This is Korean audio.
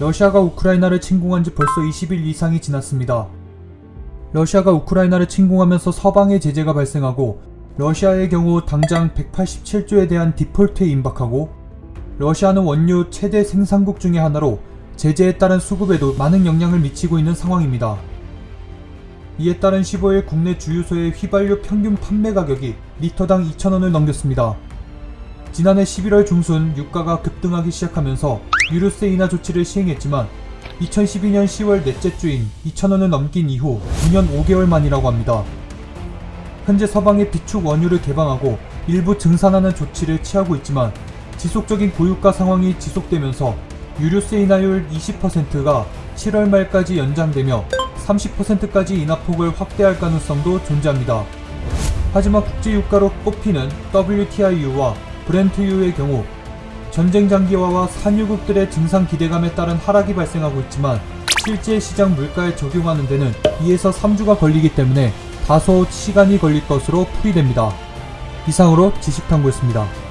러시아가 우크라이나를 침공한 지 벌써 20일 이상이 지났습니다. 러시아가 우크라이나를 침공하면서 서방의 제재가 발생하고 러시아의 경우 당장 187조에 대한 디폴트에 임박하고 러시아는 원유 최대 생산국 중의 하나로 제재에 따른 수급에도 많은 영향을 미치고 있는 상황입니다. 이에 따른 15일 국내 주유소의 휘발유 평균 판매 가격이 리터당 2,000원을 넘겼습니다. 지난해 11월 중순 유가가 급등하기 시작하면서 유류세 인하 조치를 시행했지만 2012년 10월 넷째 주인 2,000원을 넘긴 이후 2년 5개월 만이라고 합니다. 현재 서방의 비축 원유를 개방하고 일부 증산하는 조치를 취하고 있지만 지속적인 고유가 상황이 지속되면서 유류세 인하율 20%가 7월 말까지 연장되며 30%까지 인하폭을 확대할 가능성도 존재합니다. 하지만 국제유가로 꼽히는 WTI유와 브렌트유의 경우 전쟁 장기화와 산유국들의 증상 기대감에 따른 하락이 발생하고 있지만 실제 시장 물가에 적용하는 데는 2에서 3주가 걸리기 때문에 다소 시간이 걸릴 것으로 풀이됩니다. 이상으로 지식탐구였습니다.